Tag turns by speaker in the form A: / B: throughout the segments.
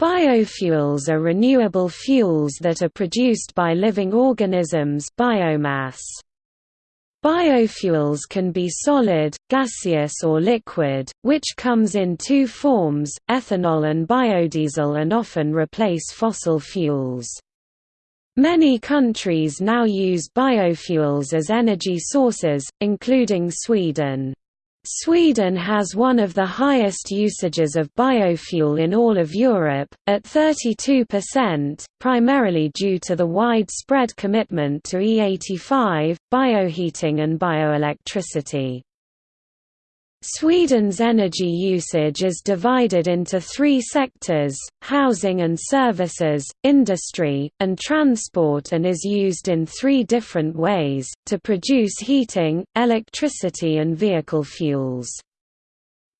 A: Biofuels are renewable fuels that are produced by living organisms biomass. Biofuels can be solid, gaseous or liquid, which comes in two forms, ethanol and biodiesel and often replace fossil fuels. Many countries now use biofuels as energy sources, including Sweden. Sweden has one of the highest usages of biofuel in all of Europe, at 32%, primarily due to the widespread commitment to E85, bioheating and bioelectricity. Sweden's energy usage is divided into three sectors, housing and services, industry, and transport and is used in three different ways, to produce heating, electricity and vehicle fuels.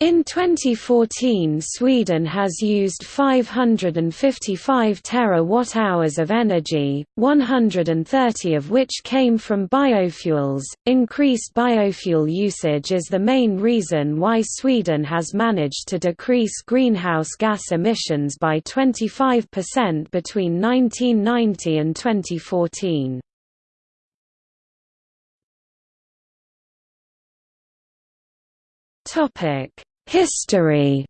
A: In 2014 Sweden has used 555 terawatt-hours of energy, 130 of which came from biofuels. Increased biofuel usage is the main reason why Sweden has managed to decrease greenhouse gas emissions by 25% between 1990 and 2014. History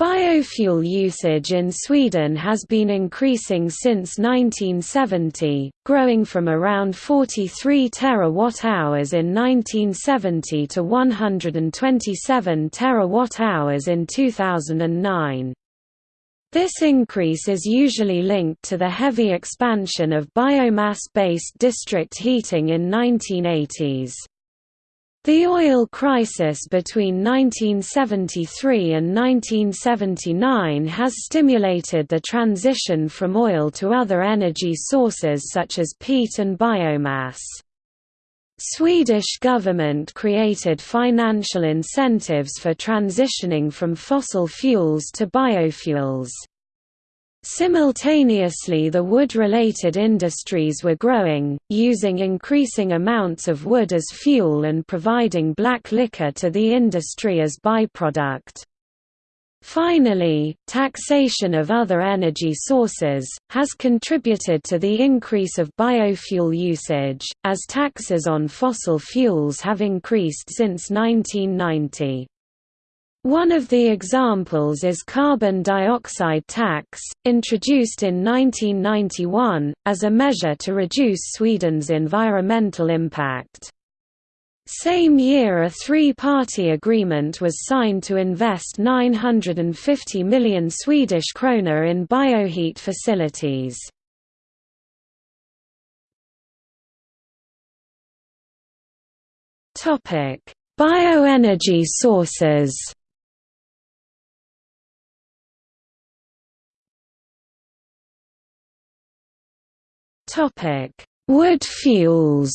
A: Biofuel usage in Sweden has been increasing since 1970, growing from around 43 terawatt-hours in 1970 to 127 terawatt-hours in 2009. This increase is usually linked to the heavy expansion of biomass-based district heating in 1980s. The oil crisis between 1973 and 1979 has stimulated the transition from oil to other energy sources such as peat and biomass. Swedish government created financial incentives for transitioning from fossil fuels to biofuels. Simultaneously the wood-related industries were growing, using increasing amounts of wood as fuel and providing black liquor to the industry as byproduct. Finally, taxation of other energy sources, has contributed to the increase of biofuel usage, as taxes on fossil fuels have increased since 1990. One of the examples is carbon dioxide tax, introduced in 1991, as a measure to reduce Sweden's environmental impact. Same year a three-party agreement was signed to invest 950 million Swedish krona in bioheat facilities. Bioenergy sources Topic: Wood fuels.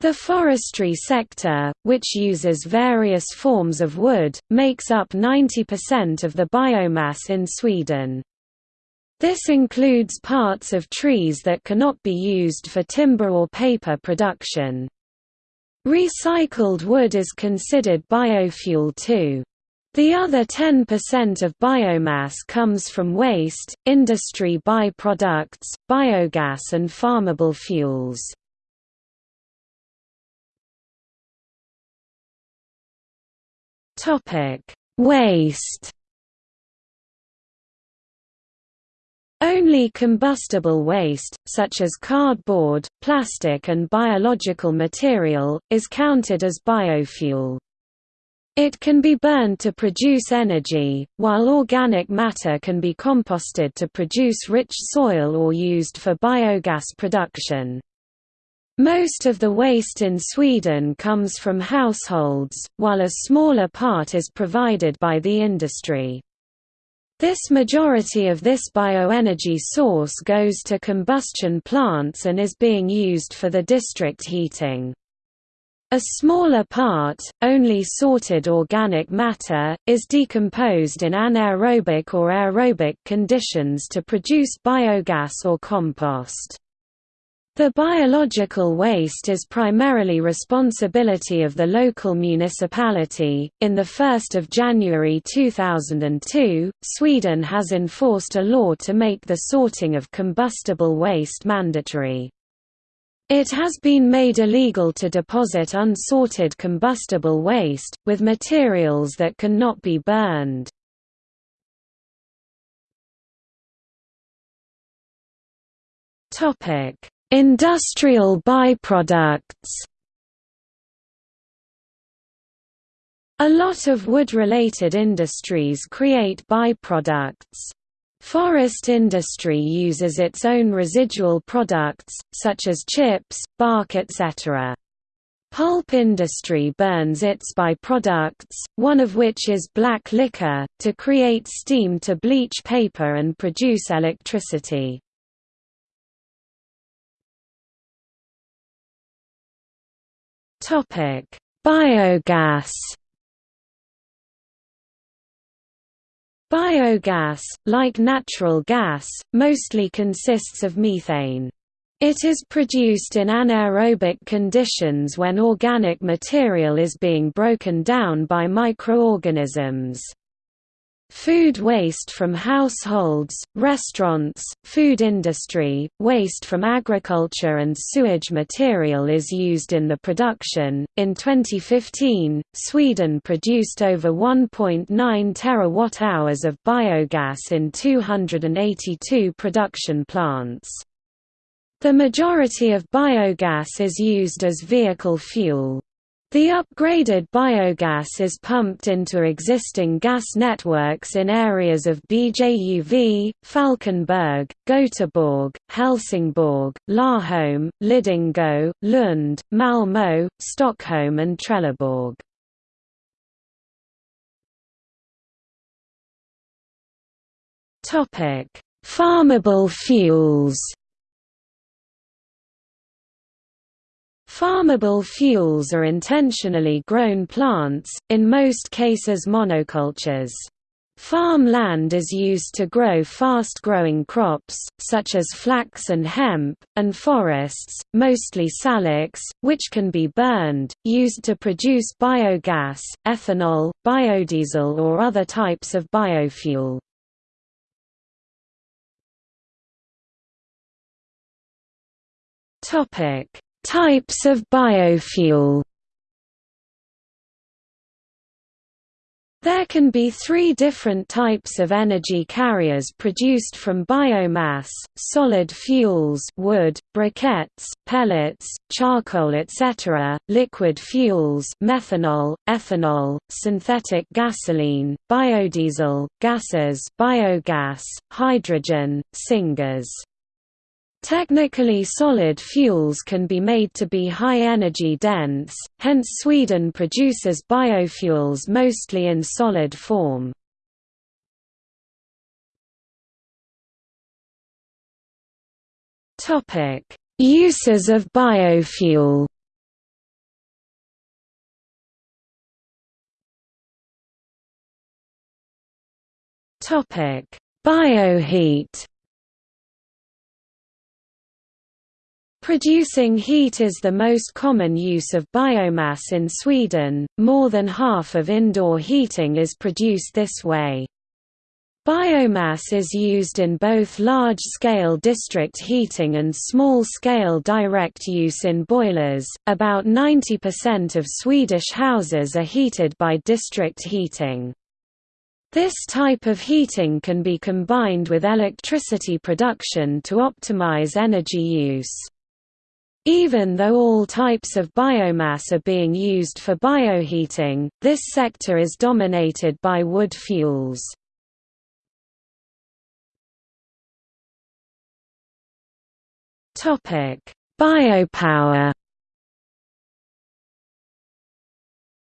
A: The forestry sector, which uses various forms of wood, makes up 90% of the biomass in Sweden. This includes parts of trees that cannot be used for timber or paper production. Recycled wood is considered biofuel too. The other 10% of biomass comes from waste, industry by-products, biogas and farmable fuels. Waste Only combustible waste, such as cardboard, plastic and biological material, is counted as biofuel. It can be burned to produce energy, while organic matter can be composted to produce rich soil or used for biogas production. Most of the waste in Sweden comes from households, while a smaller part is provided by the industry. This majority of this bioenergy source goes to combustion plants and is being used for the district heating. A smaller part, only sorted organic matter, is decomposed in anaerobic or aerobic conditions to produce biogas or compost. The biological waste is primarily responsibility of the local municipality. In the 1st of January 2002, Sweden has enforced a law to make the sorting of combustible waste mandatory. It has been made illegal to deposit unsorted combustible waste, with materials that cannot be burned. Topic Industrial byproducts A lot of wood-related industries create byproducts. Forest industry uses its own residual products, such as chips, bark etc. Pulp industry burns its byproducts, one of which is black liquor, to create steam to bleach paper and produce electricity. Biogas. Biogas, like natural gas, mostly consists of methane. It is produced in anaerobic conditions when organic material is being broken down by microorganisms. Food waste from households, restaurants, food industry, waste from agriculture and sewage material is used in the production. In 2015, Sweden produced over 1.9 terawatt-hours of biogas in 282 production plants. The majority of biogas is used as vehicle fuel. The upgraded biogas is pumped into existing gas networks in areas of BJUV, Falkenberg, Göteborg, Helsingborg, Laholm, Lidingö, Lund, Malmö, Stockholm and Trelleborg. Farmable fuels Farmable fuels are intentionally grown plants, in most cases monocultures. Farm land is used to grow fast-growing crops, such as flax and hemp, and forests, mostly salix, which can be burned, used to produce biogas, ethanol, biodiesel or other types of biofuel. Topic Types of biofuel There can be three different types of energy carriers produced from biomass, solid fuels wood, briquettes, pellets, charcoal etc., liquid fuels methanol, ethanol, synthetic gasoline, biodiesel, gases biogas, hydrogen, syngas. Technically solid fuels can be made to be high energy dense, hence Sweden produces biofuels mostly in solid form. Uses of biofuel Bioheat Producing heat is the most common use of biomass in Sweden, more than half of indoor heating is produced this way. Biomass is used in both large-scale district heating and small-scale direct use in boilers. About 90% of Swedish houses are heated by district heating. This type of heating can be combined with electricity production to optimize energy use. Even though all types of biomass are being used for bioheating, this sector is dominated by wood fuels. Biopower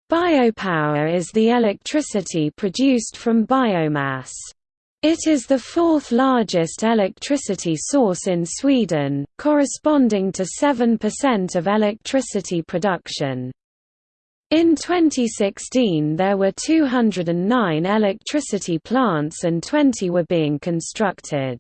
A: Biopower is the electricity produced from biomass. It is the fourth largest electricity source in Sweden, corresponding to 7% of electricity production. In 2016 there were 209 electricity plants and 20 were being constructed.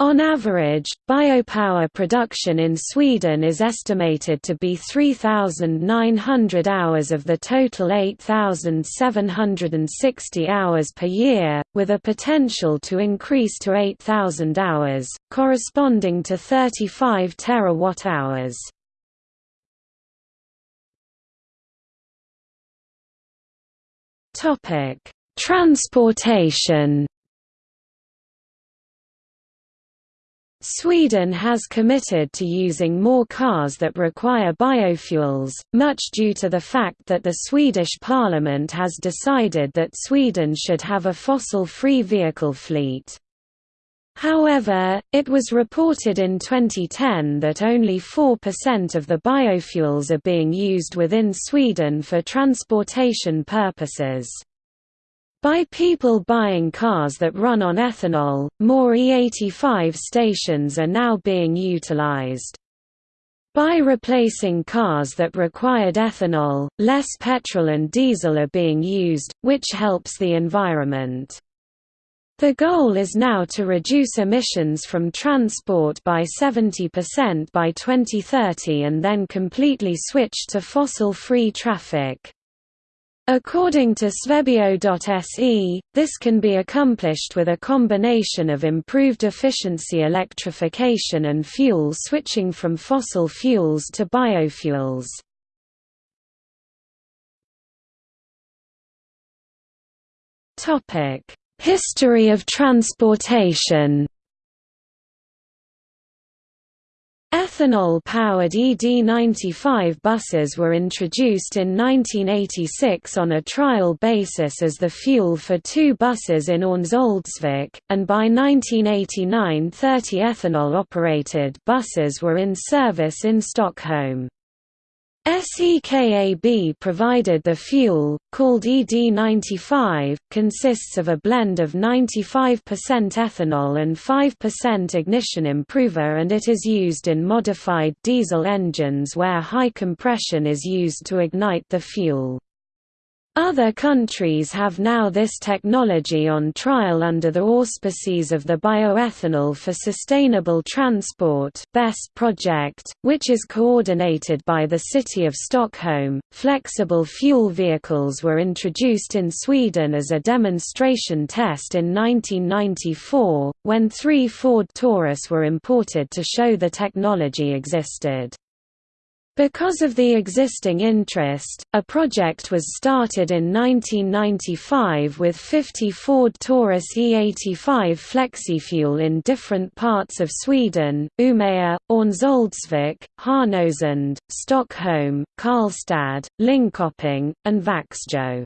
A: On average, biopower production in Sweden is estimated to be 3,900 hours of the total 8,760 hours per year, with a potential to increase to 8,000 hours, corresponding to 35 terawatt-hours. Transportation Sweden has committed to using more cars that require biofuels, much due to the fact that the Swedish parliament has decided that Sweden should have a fossil-free vehicle fleet. However, it was reported in 2010 that only 4% of the biofuels are being used within Sweden for transportation purposes. By people buying cars that run on ethanol, more E85 stations are now being utilized. By replacing cars that required ethanol, less petrol and diesel are being used, which helps the environment. The goal is now to reduce emissions from transport by 70% by 2030 and then completely switch to fossil-free traffic. According to Svebio.se, this can be accomplished with a combination of improved efficiency electrification and fuel switching from fossil fuels to biofuels. History of transportation Ethanol-powered ED95 buses were introduced in 1986 on a trial basis as the fuel for two buses in Örnsköldsvik, and by 1989 30 ethanol-operated buses were in service in Stockholm. SEKAB provided the fuel, called ED95, consists of a blend of 95% ethanol and 5% ignition improver and it is used in modified diesel engines where high compression is used to ignite the fuel. Other countries have now this technology on trial under the auspices of the Bioethanol for Sustainable Transport (BEST project, which is coordinated by the City of Stockholm. Flexible fuel vehicles were introduced in Sweden as a demonstration test in 1994, when three Ford Taurus were imported to show the technology existed. Because of the existing interest, a project was started in 1995 with 50 Ford Taurus E85 FlexiFuel in different parts of Sweden, Umeå, Örnsköldsvik, Härnösand, Stockholm, Karlstad, Linköping, and Växjö.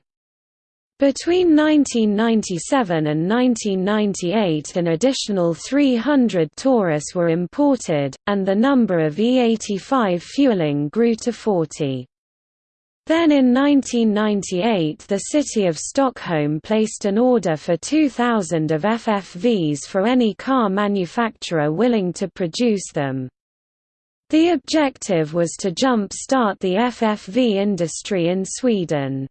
A: Between 1997 and 1998 an additional 300 Taurus were imported, and the number of E85 fueling grew to 40. Then in 1998 the city of Stockholm placed an order for 2,000 of FFVs for any car manufacturer willing to produce them. The objective was to jump-start the FFV industry in Sweden.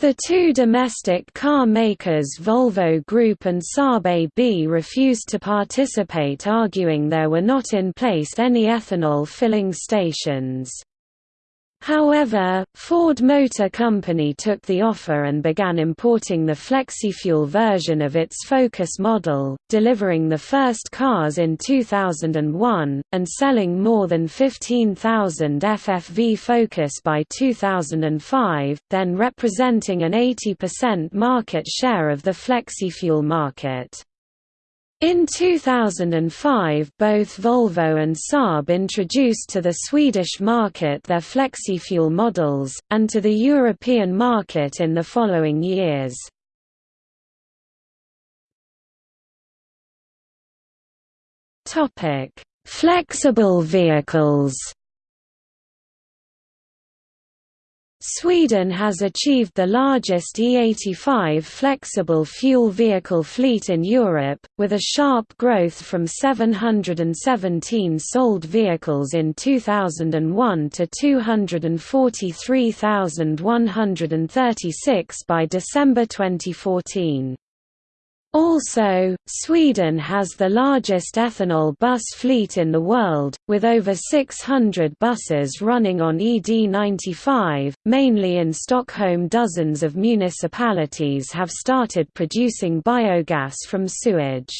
A: The two domestic car makers Volvo Group and Saab AB refused to participate arguing there were not in place any ethanol filling stations. However, Ford Motor Company took the offer and began importing the FlexiFuel version of its Focus model, delivering the first cars in 2001, and selling more than 15,000 FFV Focus by 2005, then representing an 80% market share of the FlexiFuel market. In 2005 both Volvo and Saab introduced to the Swedish market their FlexiFuel models, and to the European market in the following years. Flexible vehicles Sweden has achieved the largest E85 flexible fuel vehicle fleet in Europe, with a sharp growth from 717 sold vehicles in 2001 to 243,136 by December 2014. Also, Sweden has the largest ethanol bus fleet in the world, with over 600 buses running on ED95, mainly in Stockholm. Dozens of municipalities have started producing biogas from sewage.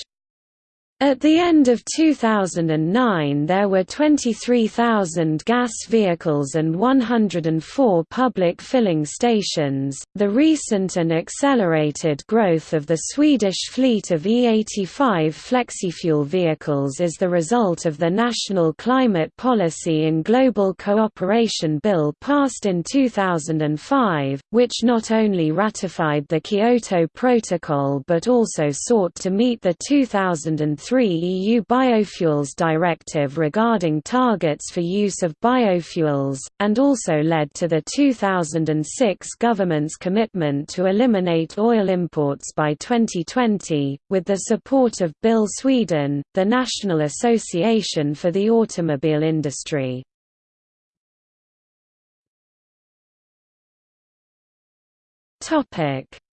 A: At the end of 2009 there were 23,000 gas vehicles and 104 public filling stations. The recent and accelerated growth of the Swedish fleet of E85 flexifuel vehicles is the result of the National Climate Policy and Global Cooperation Bill passed in 2005, which not only ratified the Kyoto Protocol but also sought to meet the 2003 3 EU Biofuels Directive regarding targets for use of biofuels, and also led to the 2006 government's commitment to eliminate oil imports by 2020, with the support of BIL Sweden, the National Association for the Automobile Industry.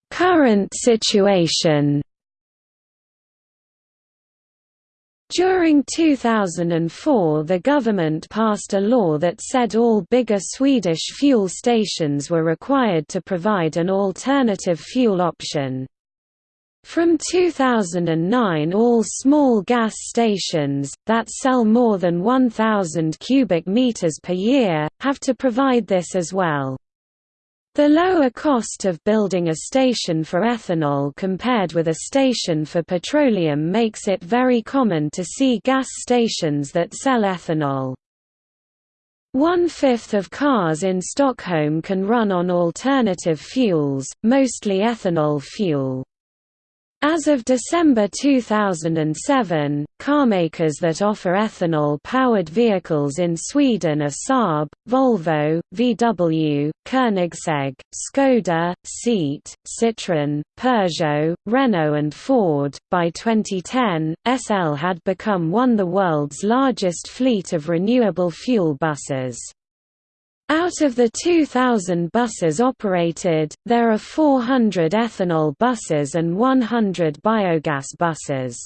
A: Current situation During 2004 the government passed a law that said all bigger Swedish fuel stations were required to provide an alternative fuel option. From 2009 all small gas stations, that sell more than 1,000 cubic meters per year, have to provide this as well. The lower cost of building a station for ethanol compared with a station for petroleum makes it very common to see gas stations that sell ethanol. One-fifth of cars in Stockholm can run on alternative fuels, mostly ethanol fuel. As of December 2007, carmakers that offer ethanol-powered vehicles in Sweden are Saab, Volvo, VW, Koenigsegg, Skoda, Seat, Citroën, Peugeot, Renault and Ford. By 2010, SL had become one of the world's largest fleet of renewable fuel buses. Out of the 2,000 buses operated, there are 400 ethanol buses and 100 biogas buses.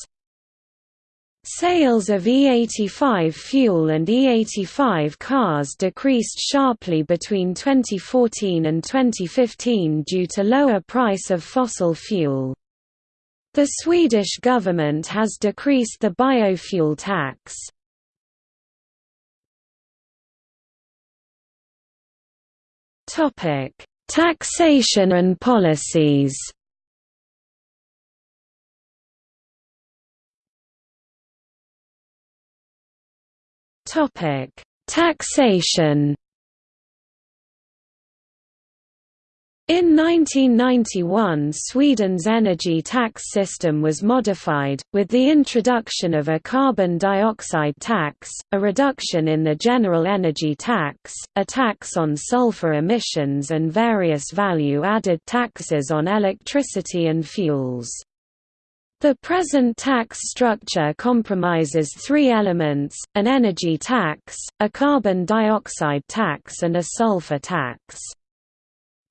A: Sales of E85 fuel and E85 cars decreased sharply between 2014 and 2015 due to lower price of fossil fuel. The Swedish government has decreased the biofuel tax. Topic: Taxation and policies. Topic: Taxation. In 1991 Sweden's energy tax system was modified, with the introduction of a carbon dioxide tax, a reduction in the general energy tax, a tax on sulfur emissions and various value-added taxes on electricity and fuels. The present tax structure compromises three elements, an energy tax, a carbon dioxide tax and a sulfur tax.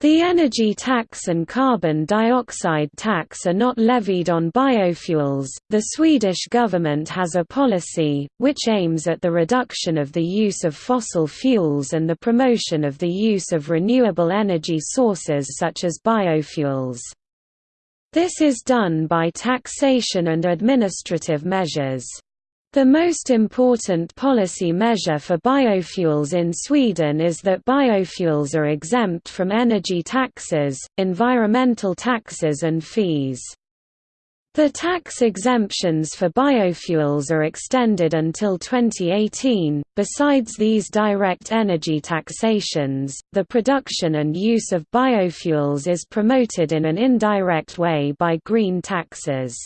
A: The energy tax and carbon dioxide tax are not levied on biofuels. The Swedish government has a policy, which aims at the reduction of the use of fossil fuels and the promotion of the use of renewable energy sources such as biofuels. This is done by taxation and administrative measures. The most important policy measure for biofuels in Sweden is that biofuels are exempt from energy taxes, environmental taxes and fees. The tax exemptions for biofuels are extended until 2018. Besides these direct energy taxations, the production and use of biofuels is promoted in an indirect way by green taxes.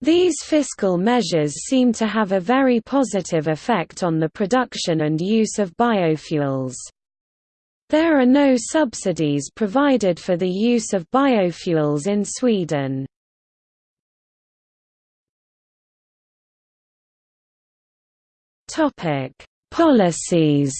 A: These fiscal measures seem to have a very positive effect on the production and use of biofuels. There are no subsidies provided for the use of biofuels in Sweden. Policies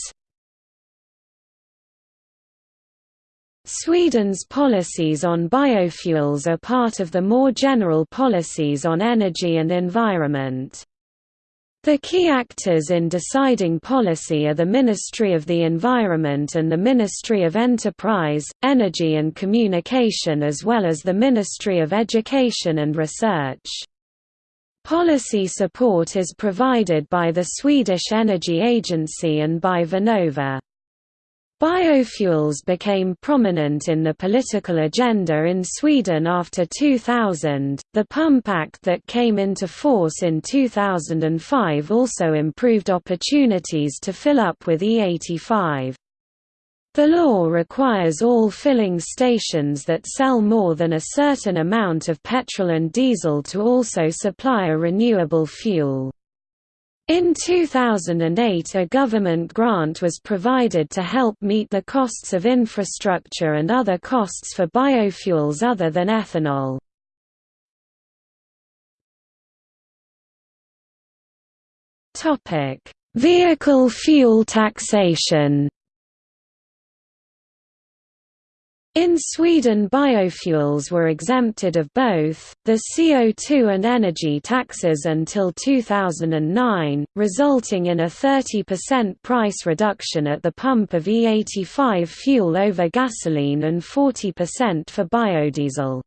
A: Sweden's policies on biofuels are part of the more general policies on energy and environment. The key actors in deciding policy are the Ministry of the Environment and the Ministry of Enterprise, Energy and Communication as well as the Ministry of Education and Research. Policy support is provided by the Swedish Energy Agency and by Vinnova. Biofuels became prominent in the political agenda in Sweden after 2000. The Pump Act that came into force in 2005 also improved opportunities to fill up with E85. The law requires all filling stations that sell more than a certain amount of petrol and diesel to also supply a renewable fuel. In 2008 a government grant was provided to help meet the costs of infrastructure and other costs for biofuels other than ethanol. Vehicle fuel taxation In Sweden biofuels were exempted of both, the CO2 and energy taxes until 2009, resulting in a 30% price reduction at the pump of E85 fuel over gasoline and 40% for biodiesel.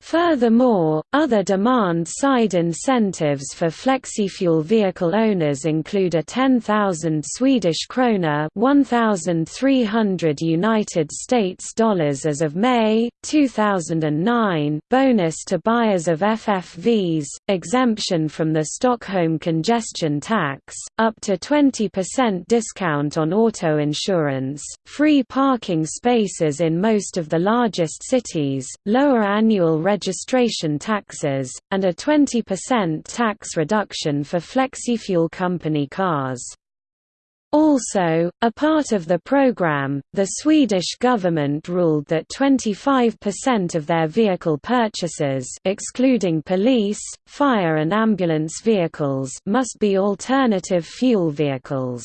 A: Furthermore, other demand-side incentives for flexifuel vehicle owners include a 10,000 Swedish krona (1,300 United States dollars as of May 2009) bonus to buyers of FFVs, exemption from the Stockholm congestion tax, up to 20% discount on auto insurance, free parking spaces in most of the largest cities, lower annual registration taxes, and a 20% tax reduction for flexifuel company cars. Also, a part of the program, the Swedish government ruled that 25% of their vehicle purchases excluding police, fire and ambulance vehicles must be alternative fuel vehicles.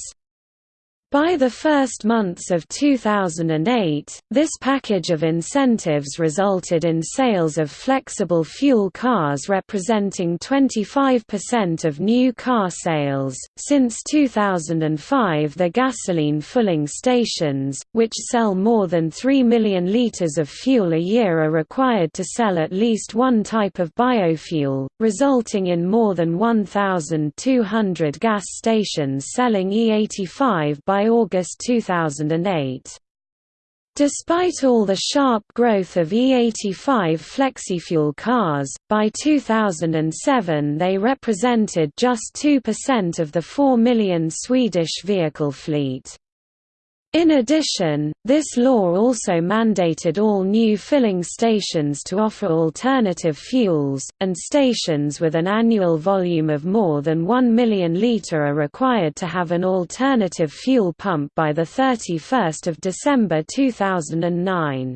A: By the first months of 2008, this package of incentives resulted in sales of flexible fuel cars representing 25% of new car sales. Since 2005, the gasoline filling stations, which sell more than 3 million litres of fuel a year, are required to sell at least one type of biofuel, resulting in more than 1,200 gas stations selling E85 by by August 2008. Despite all the sharp growth of E85 flexifuel cars, by 2007 they represented just 2% of the 4 million Swedish vehicle fleet. In addition, this law also mandated all new filling stations to offer alternative fuels, and stations with an annual volume of more than 1 million litre are required to have an alternative fuel pump by 31 December 2009.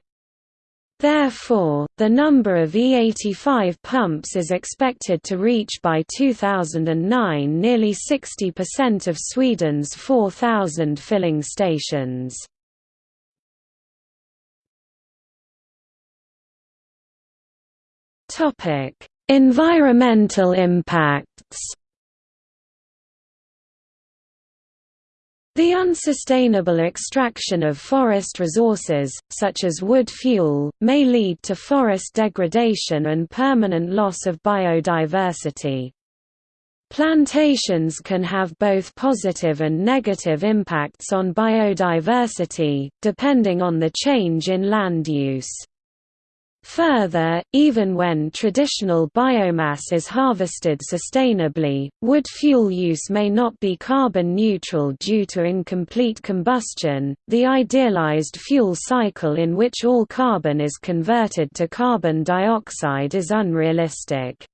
A: Therefore, the number of E85 pumps is expected to reach by 2009 nearly 60% of Sweden's 4,000 filling stations. Environmental impacts The unsustainable extraction of forest resources, such as wood fuel, may lead to forest degradation and permanent loss of biodiversity. Plantations can have both positive and negative impacts on biodiversity, depending on the change in land use. Further, even when traditional biomass is harvested sustainably, wood fuel use may not be carbon neutral due to incomplete combustion. The idealized fuel cycle in which all carbon is converted to carbon dioxide is unrealistic.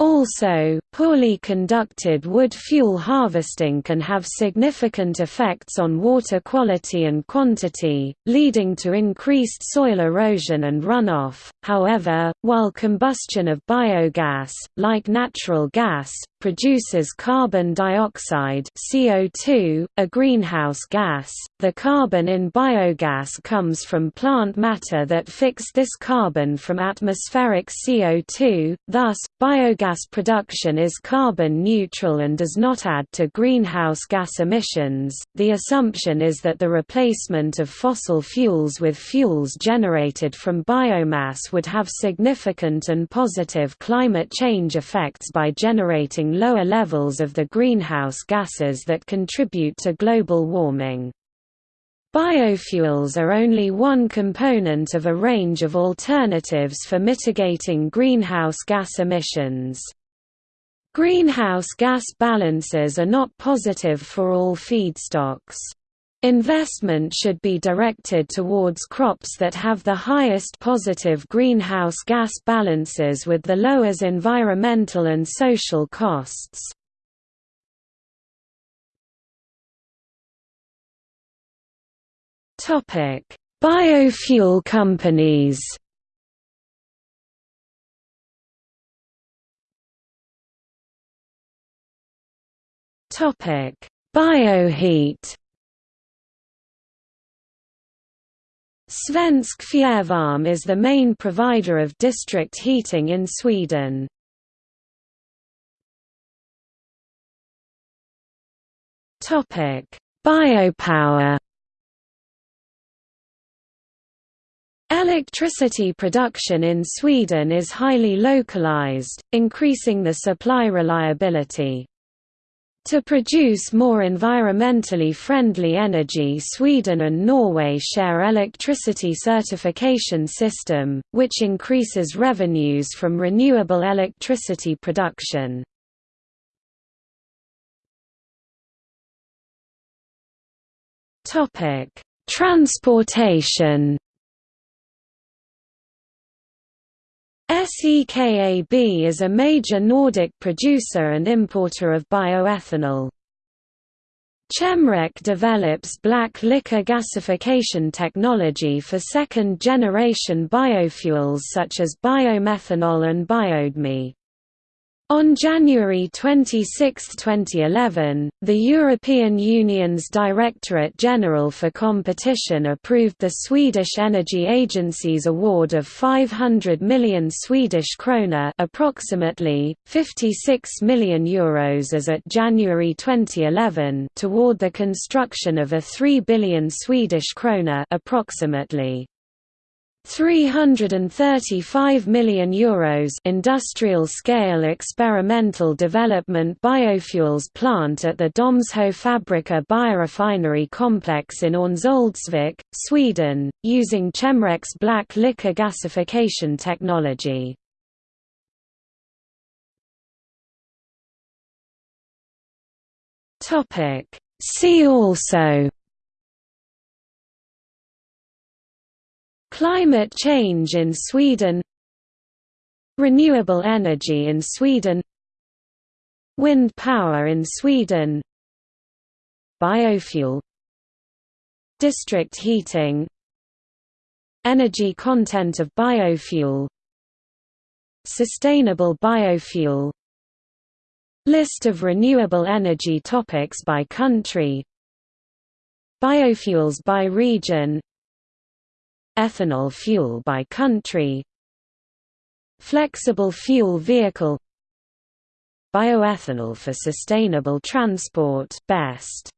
A: Also, poorly conducted wood fuel harvesting can have significant effects on water quality and quantity, leading to increased soil erosion and runoff. However, while combustion of biogas, like natural gas, produces carbon dioxide CO2, a greenhouse gas. The carbon in biogas comes from plant matter that fix this carbon from atmospheric CO2, thus, biogas production is carbon neutral and does not add to greenhouse gas emissions. The assumption is that the replacement of fossil fuels with fuels generated from biomass would have significant and positive climate change effects by generating lower levels of the greenhouse gases that contribute to global warming. Biofuels are only one component of a range of alternatives for mitigating greenhouse gas emissions. Greenhouse gas balances are not positive for all feedstocks. Investment should be directed towards crops that have the highest positive greenhouse gas balances with the lowest environmental and social costs. Biofuel companies. Bioheat. Svensk Fjärrvärme is the main provider of district heating in Sweden. Topic: Biopower. Electricity production in Sweden is highly localized, increasing the supply reliability. To produce more environmentally friendly energy Sweden and Norway share electricity certification system, which increases revenues from renewable electricity production. Transportation SEKAB is a major Nordic producer and importer of bioethanol. Chemrec develops black liquor gasification technology for second-generation biofuels such as biomethanol and biodme. On January 26, 2011, the European Union's Directorate General for Competition approved the Swedish Energy Agency's award of 500 million Swedish krona approximately, 56 million euros as at January 2011 toward the construction of a 3 billion Swedish krona approximately 335 million euros industrial scale experimental development biofuels plant at the Domsjö Fabriker biorefinery complex in Örnsköldsvik, Sweden, using Chemrec's black liquor gasification technology. See also Climate change in Sweden Renewable energy in Sweden Wind power in Sweden Biofuel District heating Energy content of biofuel Sustainable biofuel List of renewable energy topics by country Biofuels by region Ethanol fuel by country. Flexible fuel vehicle. Bioethanol for sustainable transport best